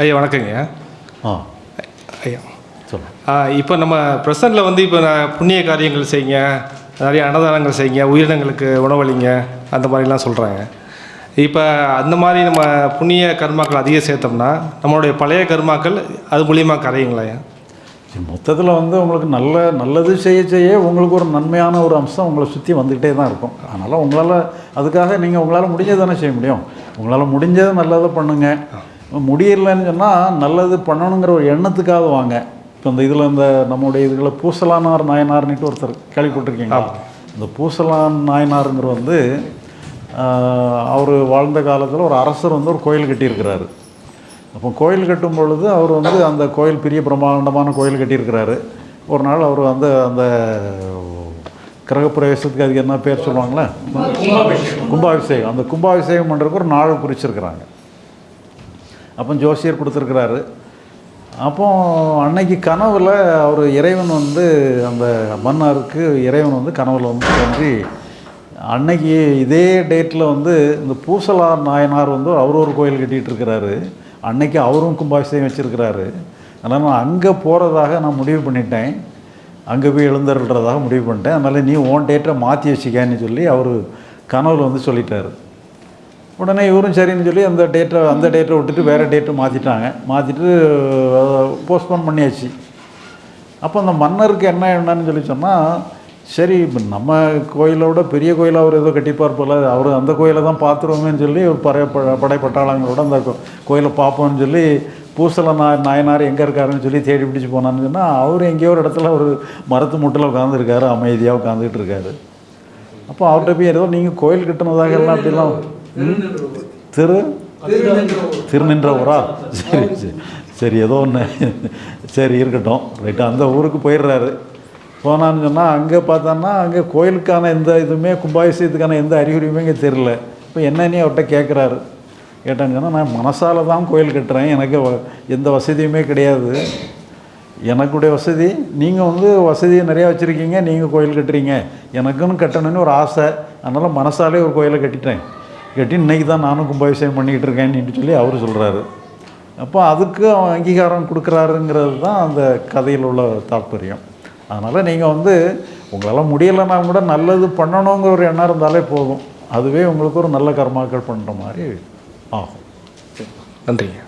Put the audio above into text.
ஐயா வணக்கங்க. ஆ. ஐயா. சொல்லுங்கள் இப்போ நம்ம ப்ரெசண்டில் வந்து இப்போ நான் புண்ணிய காரியங்கள் செய்யுங்க நிறைய அன்னதானங்கள் செய்யுங்க உயிரினங்களுக்கு உணவளிங்க அந்த மாதிரிலாம் சொல்கிறாங்க இப்போ அந்த மாதிரி நம்ம புண்ணிய கர்மாக்கள் அதிகம் சேர்த்தோம்னா நம்மளுடைய பழைய கர்மாக்கள் அது மூலியமாக கரையுங்களா மொத்தத்தில் வந்து உங்களுக்கு நல்ல நல்லது செய்ய செய்ய உங்களுக்கு ஒரு நன்மையான ஒரு அம்சம் உங்களை சுற்றி வந்துக்கிட்டே தான் இருக்கும். அதனால் உங்களால் அதுக்காக நீங்கள் உங்களால் முடிஞ்சது தானே செய்ய முடியும். உங்களால் முடிஞ்சது நல்லதை பண்ணுங்கள் முடியலைன்னு சொன்னால் நல்லது பண்ணணுங்கிற ஒரு எண்ணத்துக்காக வாங்க. இப்போ இந்த இதில் இந்த நம்முடைய இதில் பூசலானார் நாயனார்னுட்டு ஒருத்தர் கேள்விப்பட்டிருக்கீங்களா? இந்த பூசலான் நாயனாருங்கிற வந்து அவர் வாழ்ந்த காலத்தில் ஒரு அரசர் வந்து ஒரு கோயில் கட்டியிருக்கிறாரு. அப்போ கோயில் கட்டும் பொழுது அவர் வந்து அந்த கோயில் பெரிய பிரம்மாண்டமான கோயில் கட்டியிருக்கிறாரு. ஒரு நாள் அவர் வந்து அந்த கிரகப்பிரவேசத்துக்கு அதுக்கு என்ன பேர் சொல்லுவாங்களே? கும்பாபிஷேகம். அந்த கும்பாபிஷேகம் பண்ணுறதுக்கு ஒரு நாள் குறிச்சிருக்கிறாங்க. அப்போ ஜோசியர் கொடுத்துருக்குறாரு. அப்போ அன்னைக்கு கனவில் அவர் இறைவன் வந்து அந்த மன்னாருக்கு இறைவன் வந்து கனவில் வந்து தோன்றி அன்னைக்கு இதே டேட்டில் வந்து இந்த பூசலார் நாயனார் வந்து அவர் ஒரு கோயில் கட்டிகிட்டு இருக்கிறாரு அன்னைக்கு அவரும் கும்பாபிஷேகம் வச்சுருக்கிறாரு. அதனால் நான் அங்கே போகிறதாக நான் முடிவு பண்ணிட்டேன். அங்கே போய் எழுந்தருள்றதாக முடிவு பண்ணிட்டேன். அதனால் நீ ஓன் டேட்டை மாற்றி வச்சுக்கன்னு சொல்லி அவர் கனவில் வந்து சொல்லிட்டாரு. உடனே இவரும் சரின்னு சொல்லி அந்த டேட்டை அந்த டேட்டை விட்டுட்டு வேறு டேட்டை மாற்றிட்டாங்க மாற்றிட்டு போஸ்ட்போன் பண்ணியாச்சு. அப்போ அந்த மன்னருக்கு என்ன என்னன்னு சொல்லி சொன்னால் சரி இப்போ நம்ம கோயிலை விட பெரிய கோயிலாக அவர் ஏதோ கட்டிப்பார் போல் அவர் அந்த கோயிலை தான் பார்த்துருவோமேன்னு சொல்லி ஒரு படை படைப்பட்டாளங்களோட அந்த கோயிலை பார்ப்போம்னு சொல்லி பூசல நாய் நாயனார் எங்கே இருக்காருன்னு சொல்லி தேடி பிடிச்சி போனான்னு சொன்னால் அவர் எங்கேயோ ஒரு இடத்துல ஒரு மரத்து முட்டில் உட்காந்துருக்காரு அமைதியாக உட்காந்துக்கிட்டு இருக்காரு. அப்போ அவர்கிட்ட போய் ஏதோ நீங்கள் கோயில் கட்டினதாக எல்லாம் அப்படிலாம். திரு? திருநின்ற ஊரா சரி சரி. சரி ஏதோ ஒன்று சரி இருக்கட்டும். ரைட்டு அந்த ஊருக்கு போயிடுறாரு. போனான்னு சொன்னால் அங்கே பார்த்தான்னா அங்கே கோயிலுக்கான எந்த இதுவுமே கும்பாபிஷேகத்துக்கான எந்த அறிகுறியுமே இங்கே தெரில இப்போ என்னன்னு அவர்கிட்ட கேட்குறாரு கேட்டான்னு சொன்னால் நான் மனசால தான் கோயில் கட்டுறேன். எனக்கு எந்த வசதியுமே கிடையாது. எனக்குடைய வசதி நீங்கள் வந்து வசதி நிறையா வச்சுருக்கீங்க நீங்கள் கோயில் கட்டுறீங்க. எனக்குன்னு கட்டணும்னு ஒரு ஆசை. அதனால் மனசாலே ஒரு கோயிலை கட்டிட்டேன். கேட்டி இன்றைக்கி தான் நானும் கும்பாபிஷேகம் பண்ணிக்கிட்டு இருக்கேன்னு சொல்லி அவர் சொல்கிறாரு அப்போ அதுக்கு அவன் அங்கீகாரம் கொடுக்குறாருங்கிறது தான் அந்த கதையில் உள்ள தாற்பயம். அதனால் நீங்கள் வந்து உங்களால் முடியலைன்னா கூட நல்லது பண்ணணுங்கிற ஒரு எண்ணம் இருந்தாலே போதும். அதுவே உங்களுக்கு ஒரு நல்ல கர்மாக்கள் பண்ணுற மாதிரி ஆகும். நன்றிங்க.